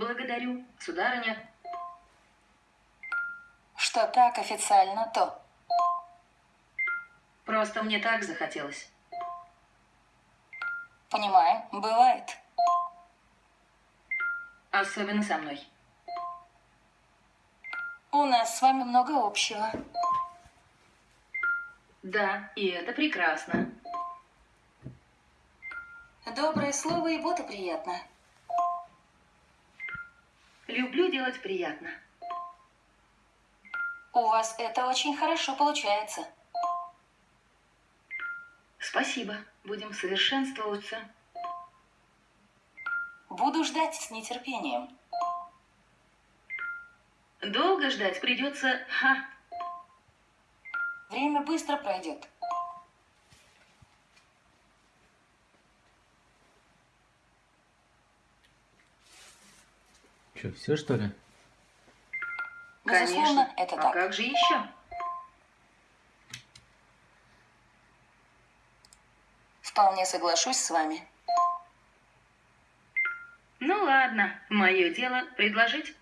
Благодарю, сударыня. Что так официально, то. Просто мне так захотелось. Понимаю, бывает. Особенно со мной. У нас с вами много общего. Да, и это прекрасно. Доброе слово и вот и приятно. Люблю делать приятно. У вас это очень хорошо получается. Спасибо. Будем совершенствоваться. Буду ждать с нетерпением. Долго ждать придется. Ха. Время быстро пройдет. Че, все что ли? Безусловно, Конечно. это а так. как же еще? Вполне соглашусь с вами. Ну ладно, мое дело предложить.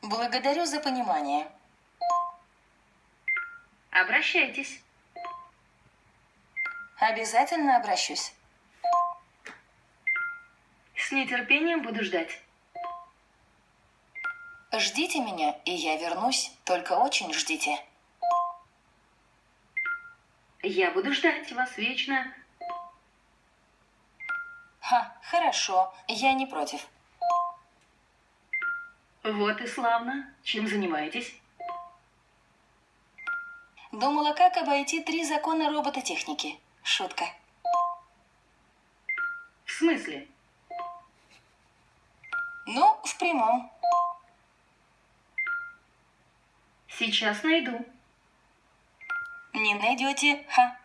Благодарю за понимание. Обращайтесь. Обязательно обращусь. С нетерпением буду ждать. Ждите меня, и я вернусь. Только очень ждите. Я буду ждать вас вечно. Ха, хорошо, я не против. Вот и славно. Чем занимаетесь? Думала, как обойти три закона робототехники. Шутка. В смысле? Ну, в прямом. Сейчас найду. Не найдете, ха.